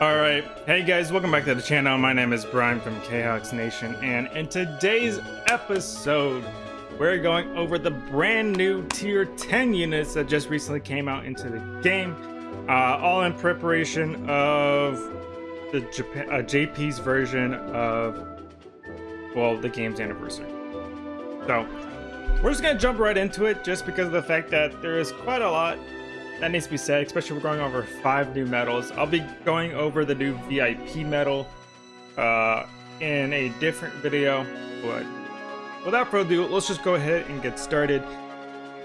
Alright, hey guys, welcome back to the channel. My name is Brian from KHawks Nation, and in today's episode, we're going over the brand new Tier 10 units that just recently came out into the game, uh, all in preparation of the uh, JP's version of, well, the game's anniversary. So, we're just gonna jump right into it just because of the fact that there is quite a lot that needs to be said, especially we're going over five new medals. I'll be going over the new VIP medal uh, in a different video, but without further ado, let's just go ahead and get started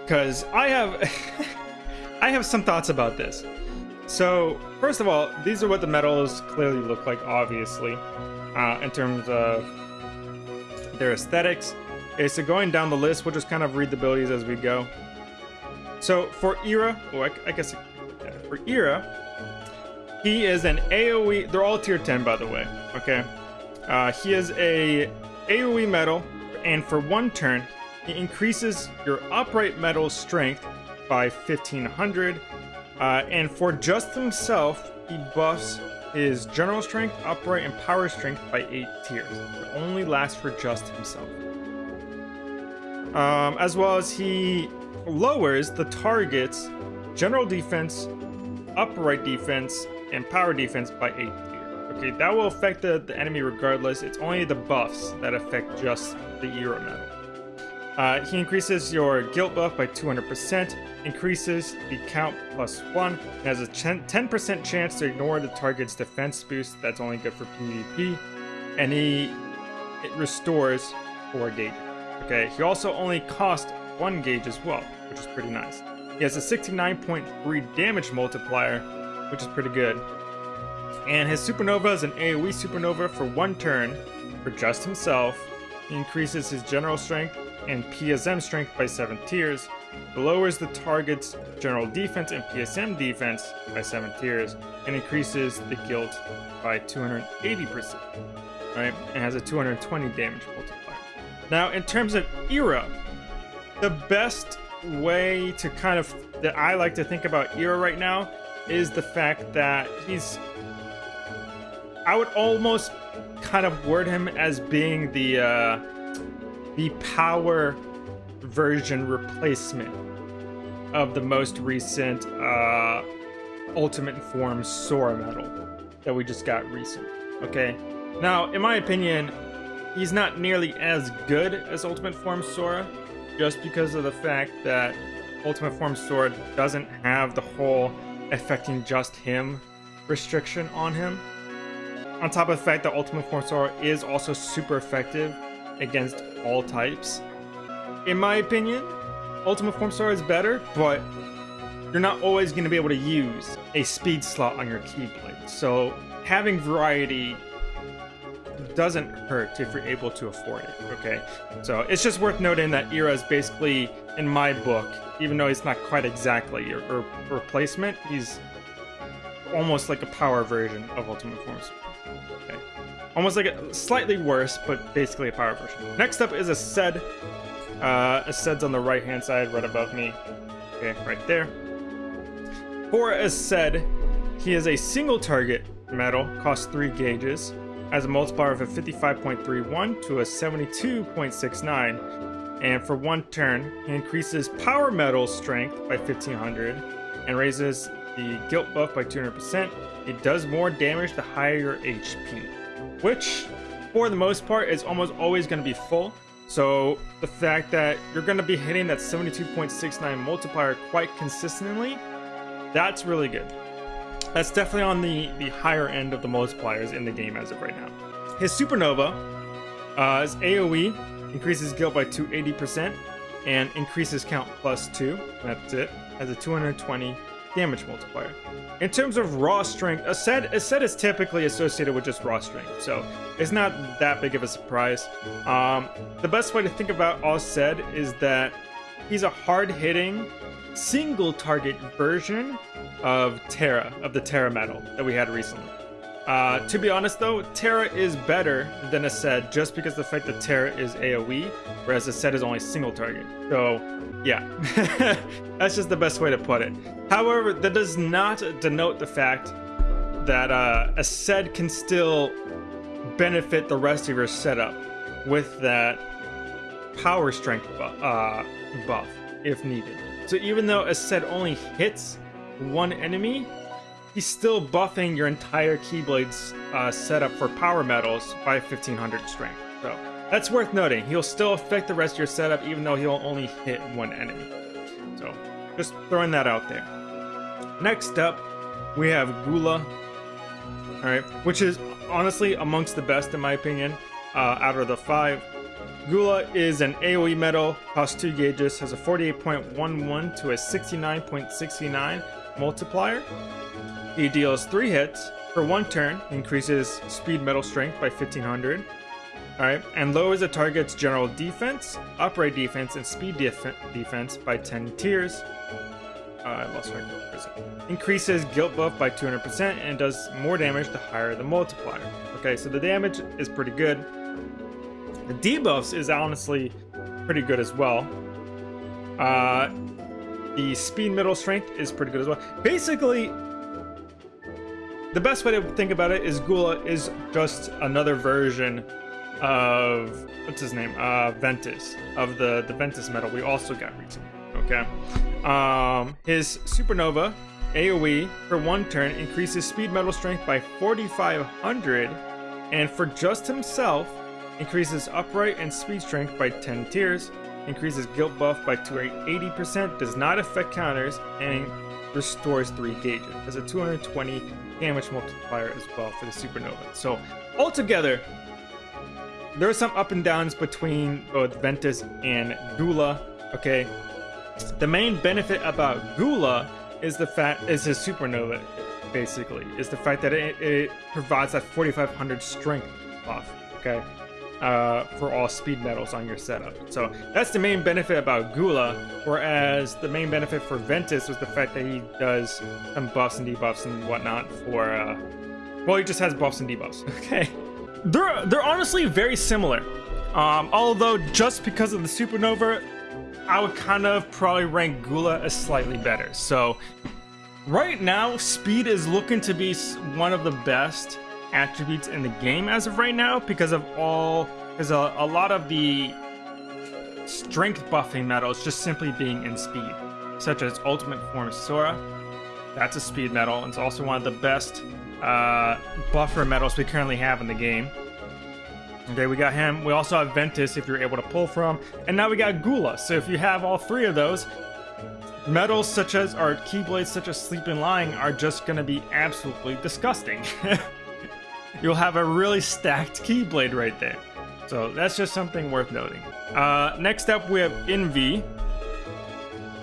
because I have I have some thoughts about this. So first of all, these are what the medals clearly look like, obviously, uh, in terms of their aesthetics. Okay, so going down the list, we'll just kind of read the abilities as we go. So for Ira, oh, I, I guess for Ira, he is an AoE. They're all tier 10, by the way. Okay. Uh, he is a AoE metal, and for one turn, he increases your upright metal strength by 1500. Uh, and for just himself, he buffs his general strength, upright, and power strength by 8 tiers. It only lasts for just himself. Um, as well as he lowers the target's general defense, upright defense, and power defense by 8 Okay, that will affect the, the enemy regardless. It's only the buffs that affect just the Ira medal. Uh, he increases your guilt buff by 200%, increases the count plus 1, has a 10% chance to ignore the target's defense boost, that's only good for PvP, and he it restores 4 gauge. Okay, he also only costs one gauge as well, which is pretty nice. He has a 69.3 damage multiplier, which is pretty good. And his supernova is an AoE supernova for one turn for just himself. He increases his general strength and PSM strength by 7 tiers, lowers the target's general defense and PSM defense by 7 tiers, and increases the guilt by 280%, right? And has a 220 damage multiplier. Now, in terms of Ira, the best way to kind of that I like to think about Ira right now is the fact that he's I would almost kind of word him as being the uh, the power version replacement of the most recent uh, Ultimate Form Sora medal that we just got recent. Okay, now in my opinion, he's not nearly as good as Ultimate Form Sora, just because of the fact that Ultimate Form Sora doesn't have the whole affecting just him restriction on him. On top of the fact that Ultimate Form Sora is also super effective against all types. In my opinion, Ultimate Form Sora is better, but you're not always going to be able to use a speed slot on your Keyblade. So having variety doesn't hurt if you're able to afford it, okay? So it's just worth noting that Ira is basically, in my book, even though he's not quite exactly a, a replacement, he's almost like a power version of Ultimate Forms. Okay. Almost like a slightly worse, but basically a power version. Next up is Aced. Uh, Sed's on the right-hand side, right above me. Okay, right there. For Aced, he is a single target metal, costs three gauges has a multiplier of a 55.31 to a 72.69. And for one turn, he increases power medal strength by 1500 and raises the guilt buff by 200%. It does more damage the higher your HP, which for the most part is almost always going to be full. So the fact that you're going to be hitting that 72.69 multiplier quite consistently, that's really good. That's definitely on the, the higher end of the multipliers in the game as of right now. His Supernova uh, is AoE, increases guilt by 280%, and increases count plus 2. That's it. Has a 220 damage multiplier. In terms of raw strength, Aced, a set is typically associated with just raw strength, so it's not that big of a surprise. Um, the best way to think about Aced is that he's a hard-hitting, single target version of Terra, of the Terra medal that we had recently. Uh, to be honest though, Terra is better than Aced just because the fact that Terra is AoE, whereas Aced is only single target. So, yeah. That's just the best way to put it. However, that does not denote the fact that uh, Aced can still benefit the rest of your setup with that power strength bu uh, buff if needed. So even though Aced only hits one enemy, he's still buffing your entire Keyblade's uh, setup for power metals by 1500 strength. So that's worth noting. He'll still affect the rest of your setup even though he'll only hit one enemy. So just throwing that out there. Next up, we have Gula. Alright, which is honestly amongst the best in my opinion uh, out of the five. Gula is an AoE metal, costs 2 gauges, has a 48.11 to a 69.69 multiplier. He deals 3 hits for 1 turn, increases speed metal strength by 1500. Alright, and lowers the target's general defense, upright defense, and speed def defense by 10 tiers. Uh, I lost my Increases guilt buff by 200% and does more damage the higher the multiplier. Okay, so the damage is pretty good. The debuffs is honestly pretty good as well. Uh, the speed middle strength is pretty good as well. Basically, the best way to think about it is Gula is just another version of what's his name? Uh, Ventus of the the Ventus metal we also got recently. Okay, um, his supernova AoE for one turn increases speed metal strength by 4,500, and for just himself increases upright and speed strength by 10 tiers, increases guilt buff by 280%, does not affect counters, and restores 3 gauges. Has a 220 damage multiplier as well for the supernova. So altogether, there are some up and downs between both Ventus and Gula. Okay, the main benefit about Gula is the fact is his supernova, basically, is the fact that it, it provides that 4500 strength buff. Okay, uh, for all speed metals on your setup. So that's the main benefit about Gula, whereas the main benefit for Ventus was the fact that he does some buffs and debuffs and whatnot for, uh, well, he just has buffs and debuffs, okay? They're, they're honestly very similar, um, although just because of the Supernova, I would kind of probably rank Gula as slightly better. So right now, speed is looking to be one of the best attributes in the game as of right now because of all because a, a lot of the strength buffing metals just simply being in speed such as ultimate form sora. That's a speed metal. And it's also one of the best uh, buffer metals we currently have in the game. Okay we got him. We also have ventus if you're able to pull from. And now we got gula. So if you have all three of those metals such as our keyblades such as Sleeping Lion are just going to be absolutely disgusting you'll have a really stacked Keyblade right there. So that's just something worth noting. Uh, next up, we have Invi.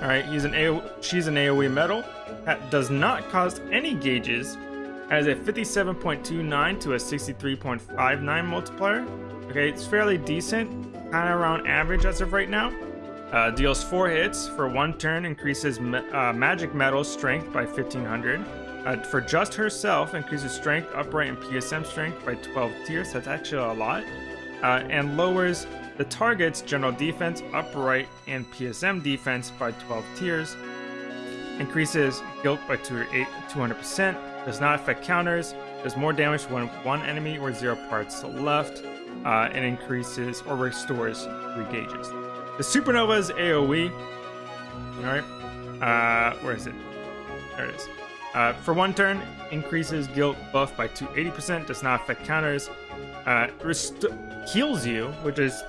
All right, he's an AO she's an AoE metal that does not cost any gauges, has a 57.29 to a 63.59 multiplier. Okay, it's fairly decent, kind of around average as of right now. Uh, deals 4 hits for 1 turn, increases ma uh, magic metal strength by 1500. Uh, for just herself, increases strength, upright, and PSM strength by 12 tiers. That's actually a lot. Uh, and lowers the target's general defense, upright, and PSM defense by 12 tiers. Increases guilt by 200%. Does not affect counters. Does more damage when one enemy or zero parts left. Uh, and increases or restores 3 gauges. The Supernova's AoE. Alright. Uh, where is it? There it is. Uh, for one turn, increases guilt buff by 280%, does not affect counters. Uh, heals you, which is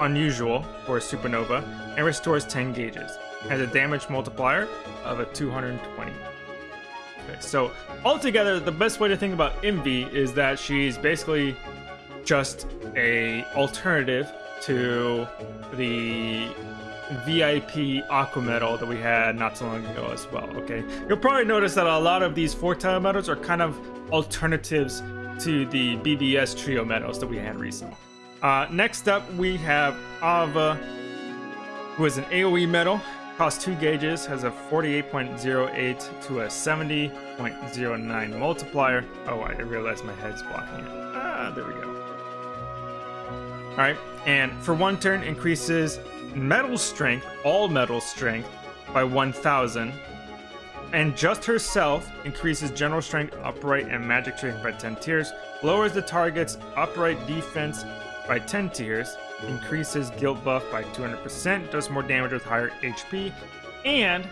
unusual for a supernova, and restores 10 gauges. Has a damage multiplier of a 220. Okay, so altogether, the best way to think about Invi is that she's basically just a alternative to the VIP aqua metal that we had not so long ago as well, okay? You'll probably notice that a lot of these four-tile metals are kind of alternatives to the BBS trio metals that we had recently. Uh, next up, we have Ava, who is an AoE metal, costs 2 gauges, has a 48.08 to a 70.09 multiplier. Oh, I realized my head's blocking it. Ah, there we go. Alright, and for one turn, increases metal strength, all metal strength, by 1000, and just herself increases general strength, upright, and magic strength by 10 tiers, lowers the target's upright defense by 10 tiers, increases guilt buff by 200%, does more damage with higher HP, and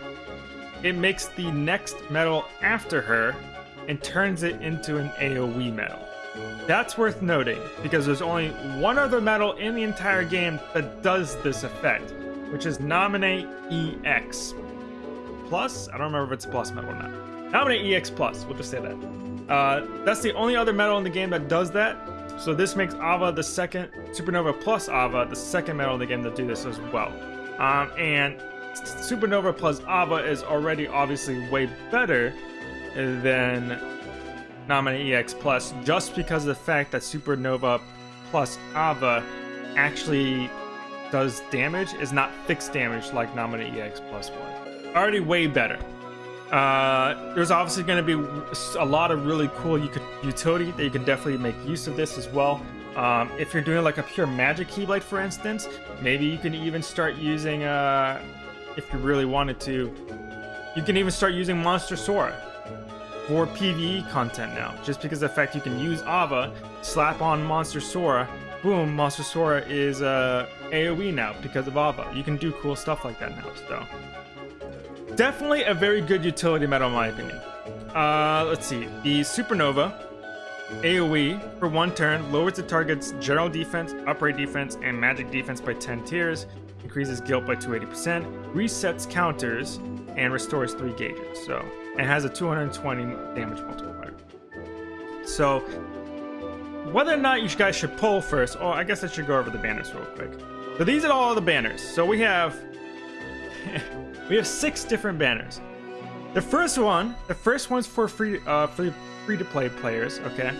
it makes the next metal after her and turns it into an AoE medal. That's worth noting, because there's only one other medal in the entire game that does this effect, which is Naminé EX. Plus? I don't remember if it's a plus medal or not. Naminé EX Plus, we'll just say that. Uh, that's the only other medal in the game that does that, so this makes Ava the second, Supernova plus Ava, the second medal in the game to do this as well. Um, and Supernova plus Ava is already obviously way better than Naminé EX Plus, just because of the fact that Supernova plus Ava actually does damage, is not fixed damage like Naminé EX Plus was. Already way better. Uh, there's obviously going to be a lot of really cool utility that you can definitely make use of this as well. Um, if you're doing like a pure magic Keyblade, for instance, maybe you can even start using, uh, if you really wanted to, you can even start using Monster Sora for PvE content now. Just because of the fact you can use Ava, slap on Monster Sora, boom, Monster Sora is uh, AoE now because of Ava. You can do cool stuff like that now, so. Definitely a very good utility medal in my opinion. Uh, let's see. The Supernova AoE for one turn lowers the target's general defense, upright defense, and magic defense by 10 tiers, increases guilt by 280%, resets counters, and restores 3 gauges. So, and has a 220 damage multiplier. So, whether or not you guys should pull first, oh, I guess I should go over the banners real quick. So these are all the banners. So we have we have six different banners. The first one, the first one's for free, uh, free, free to play players. Okay,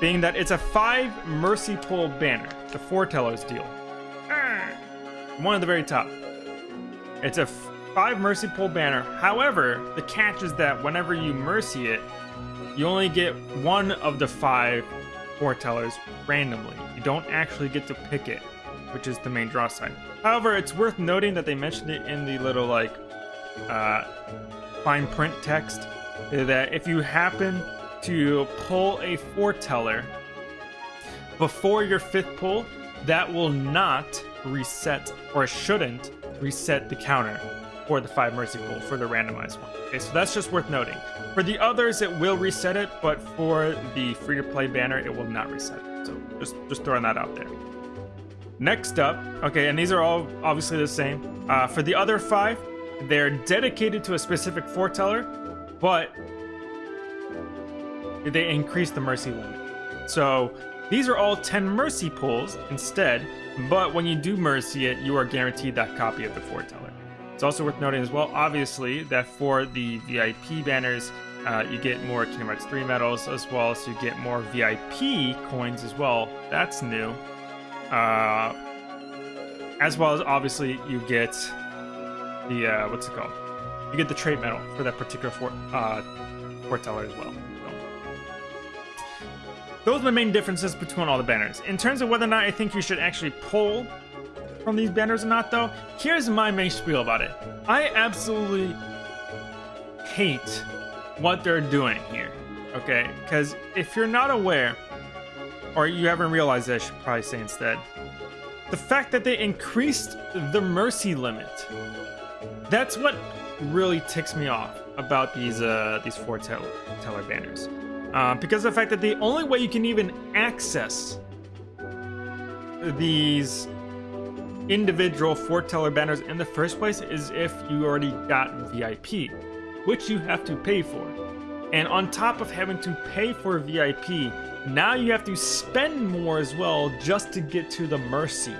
being that it's a five mercy pull banner, the foretellers deal. One at the very top. It's a five mercy pull banner. However, the catch is that whenever you mercy it, you only get one of the five foretellers randomly. You don't actually get to pick it which is the main draw side. However, it's worth noting that they mentioned it in the little like uh, fine print text that if you happen to pull a foreteller before your fifth pull, that will not reset or shouldn't reset the counter for the five mercy pull for the randomized one. Okay, so that's just worth noting. For the others, it will reset it, but for the free to play banner, it will not reset it. So just just throwing that out there. Next up, okay, and these are all obviously the same. Uh, for the other five, they're dedicated to a specific foreteller, but they increase the mercy limit. So these are all 10 mercy pulls instead, but when you do mercy it, you are guaranteed that copy of the foreteller. It's also worth noting as well, obviously, that for the VIP banners, uh, you get more Kingdom Hearts 3 medals as well, so you get more VIP coins as well. That's new. Uh, as well as obviously you get the uh, what's it called? You get the trait medal for that particular for, uh, as well. Those are the main differences between all the banners. In terms of whether or not I think you should actually pull from these banners or not, though, here's my main spiel about it. I absolutely hate what they're doing here. Okay, because if you're not aware, or you haven't realized it, I should probably say instead. The fact that they increased the mercy limit. That's what really ticks me off about these uh, these foreteller teller banners. Uh, because the fact that the only way you can even access these individual foreteller banners in the first place is if you already got VIP, which you have to pay for. And on top of having to pay for VIP, now you have to spend more as well just to get to the Mercy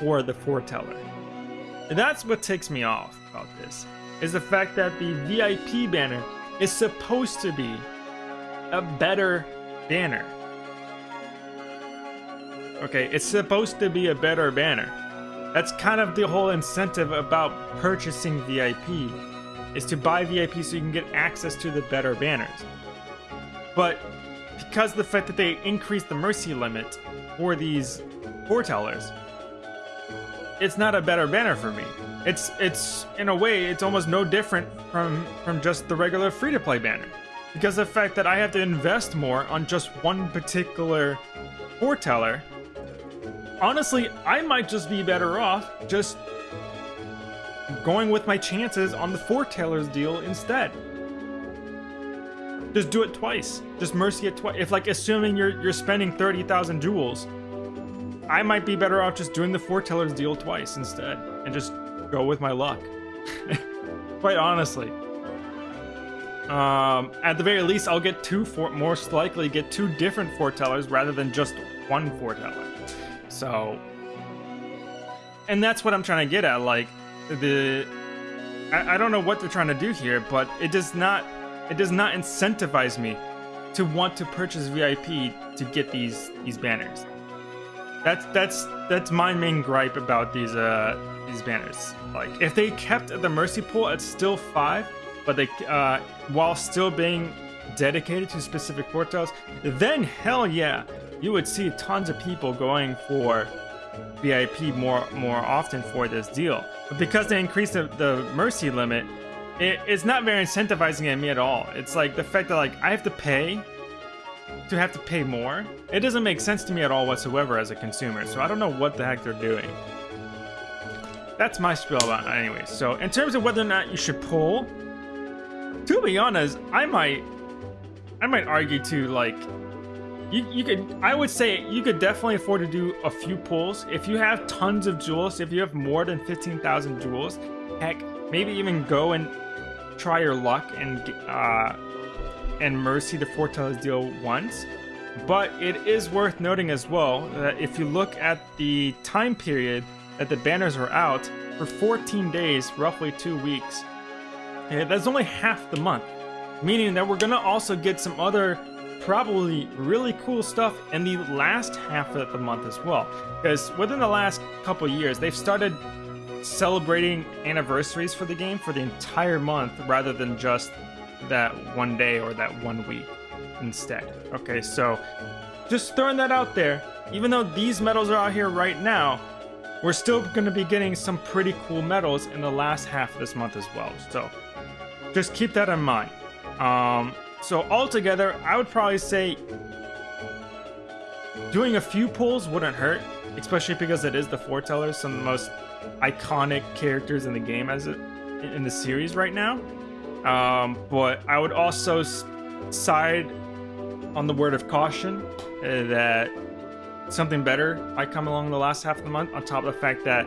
for the Foreteller. And that's what takes me off about this, is the fact that the VIP banner is supposed to be a better banner. Okay, it's supposed to be a better banner. That's kind of the whole incentive about purchasing VIP is to buy VIP so you can get access to the better banners. But because the fact that they increased the mercy limit for these foretellers, it's not a better banner for me. it's it's in a way it's almost no different from from just the regular free-to-play banner because the fact that I have to invest more on just one particular foreteller honestly I might just be better off just going with my chances on the foretellers deal instead just do it twice just mercy it twice if like assuming you're you're spending 30,000 jewels I might be better off just doing the foretellers deal twice instead and just go with my luck. Quite honestly. Um, at the very least, I'll get two, for most likely get two different foretellers rather than just one foreteller. So, and that's what I'm trying to get at. Like, the, I, I don't know what they're trying to do here, but it does not, it does not incentivize me to want to purchase VIP to get these these banners. That's that's that's my main gripe about these uh these banners. Like if they kept the mercy pool at still five, but they uh while still being dedicated to specific foretellers, then hell yeah, you would see tons of people going for VIP more more often for this deal. But because they increased the, the mercy limit, it, it's not very incentivizing at me at all. It's like the fact that like I have to pay to have to pay more, it doesn't make sense to me at all whatsoever as a consumer, so I don't know what the heck they're doing. That's my spiel about it anyway. So in terms of whether or not you should pull, to be honest, I might I might argue to like you, you could I would say you could definitely afford to do a few pulls if you have tons of jewels, if you have more than 15,000 jewels, heck, maybe even go and try your luck and uh and Mercy the Foretellers deal once. But it is worth noting as well that if you look at the time period that the banners were out, for 14 days, roughly two weeks, that's only half the month. Meaning that we're gonna also get some other probably really cool stuff in the last half of the month as well. Because within the last couple years, they've started celebrating anniversaries for the game for the entire month rather than just that one day or that one week instead. Okay, so just throwing that out there, even though these medals are out here right now, we're still going to be getting some pretty cool medals in the last half of this month as well. So just keep that in mind. Um, so altogether, I would probably say doing a few pulls wouldn't hurt, especially because it is the foretellers, some of the most iconic characters in the game as it in the series right now. Um, but I would also side on the word of caution uh, that something better might come along the last half of the month, on top of the fact that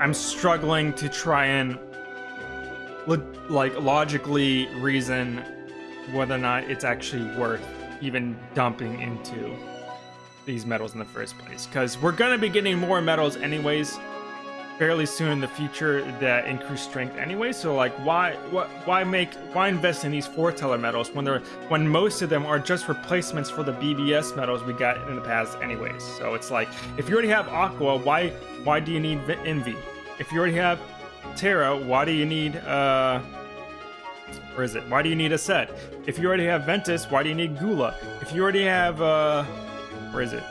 I'm struggling to try and like logically reason whether or not it's actually worth even dumping into these medals in the first place. Because we're going to be getting more medals anyways fairly soon in the future that increase strength anyway. So like, why what why make why invest in these foreteller medals when they're when most of them are just replacements for the BBS medals we got in the past anyways. So it's like if you already have Aqua, why why do you need Invi? If you already have Terra, why do you need uh where is it? Why do you need Aced? If you already have Ventus, why do you need Gula? If you already have uh where is it?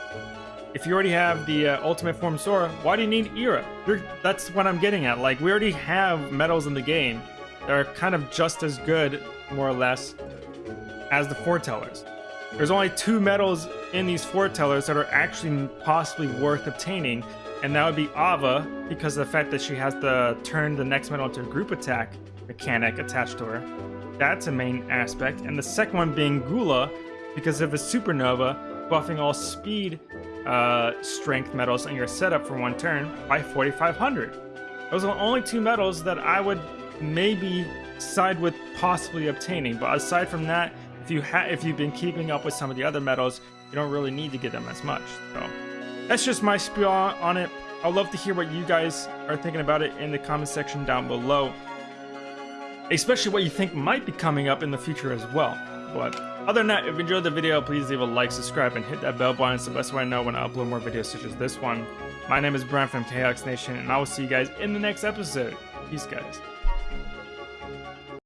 if you already have the uh, ultimate form Sora, why do you need Ira? You're, that's what I'm getting at. Like, we already have medals in the game that are kind of just as good, more or less, as the foretellers. There's only two medals in these foretellers that are actually possibly worth obtaining, and that would be Ava, because of the fact that she has the turn the next medal into a group attack mechanic attached to her. That's a main aspect. And the second one being Gula, because of a supernova, buffing all speed uh, strength medals in your setup for one turn by 4,500. Those are the only two medals that I would maybe side with possibly obtaining. But aside from that, if you ha if you've been keeping up with some of the other medals, you don't really need to get them as much. So that's just my spiel on it. I'd love to hear what you guys are thinking about it in the comment section down below. Especially what you think might be coming up in the future as well. But other than that, if you enjoyed the video, please leave a like, subscribe, and hit that bell button. It's the best way I know when I upload more videos such as this one. My name is Brian from KX Nation, and I will see you guys in the next episode. Peace, guys.